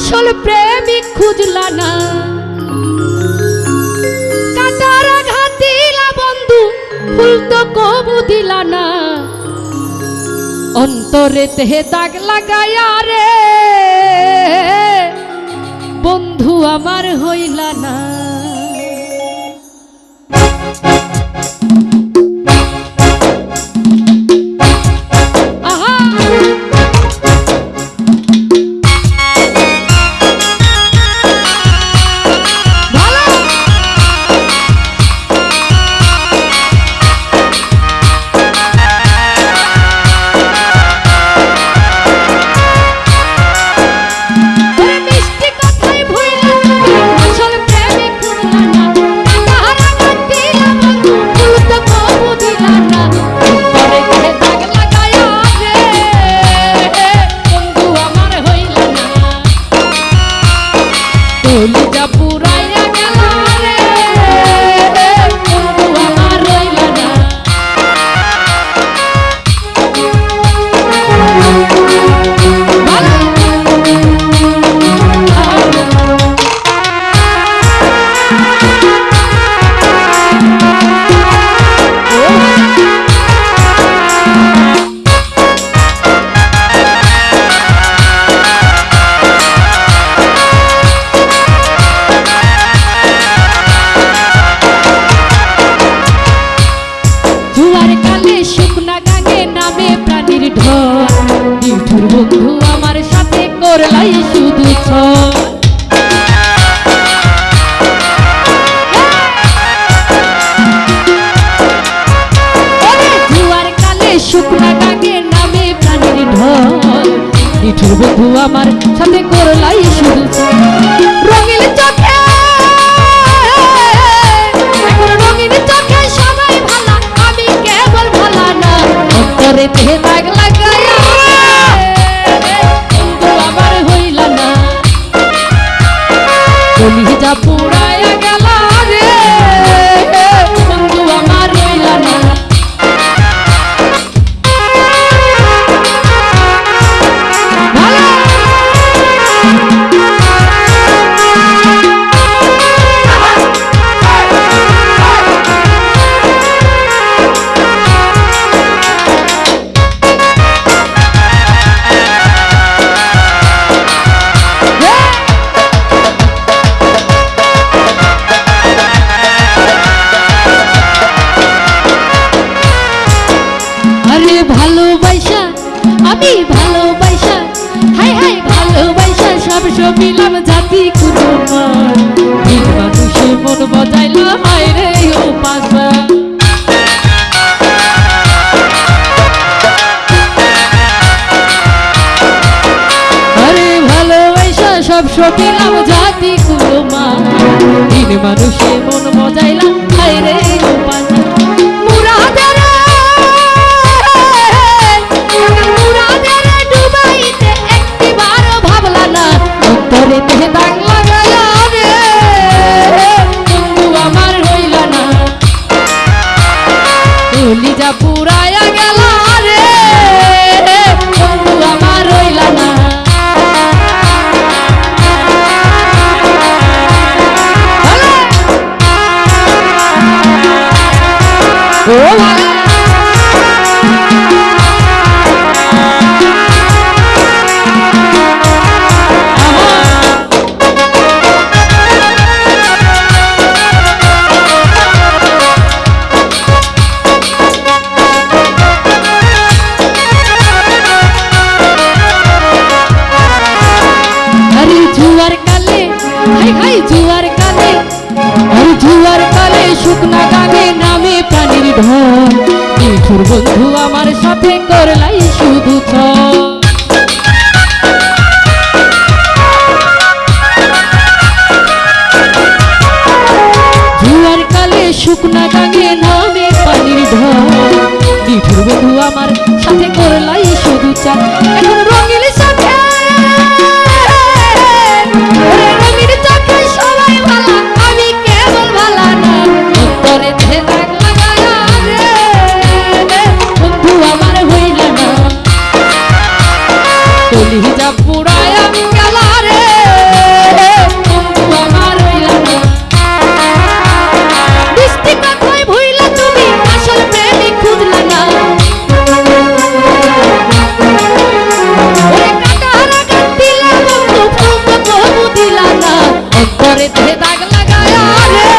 আসল প্রেমিক খুঁজলা না। কাটারা ঘাতিলা বন্ধু, ফুল তো কবু দিলা না। অন্তরে তেহে দাগ লাগায়া রে, বন্ধু আমার হইলা না। নিঠুর বন্ধু আমার সাথে করলাই শুধু বন্ধু আমার সাথে করলাই শুধু রঙিন চোখে রঙিন চোখে সবাই ভালা। আমি কেবল ভালা না, অন্তরে আমি ভালোবাসা হাই হাই ভালোবাসা, সব সবিলাম জাতি মান। মানুষের মন বজাইলা হায় রে সব জাতি মান। দিন মানুষের বজাইলা হায় রে কলিজা পুরায়া গেল রে। বন্ধু আমার রইল না। ও শুকনা গানে নামে প্রাণীর ঢল। নিঠুর বন্ধু, আমার সাথে করলাই শুধু কালে শুকনা নামে পানির আমার সাথে করলাই শুধু চা এখন দাগ লাগায়া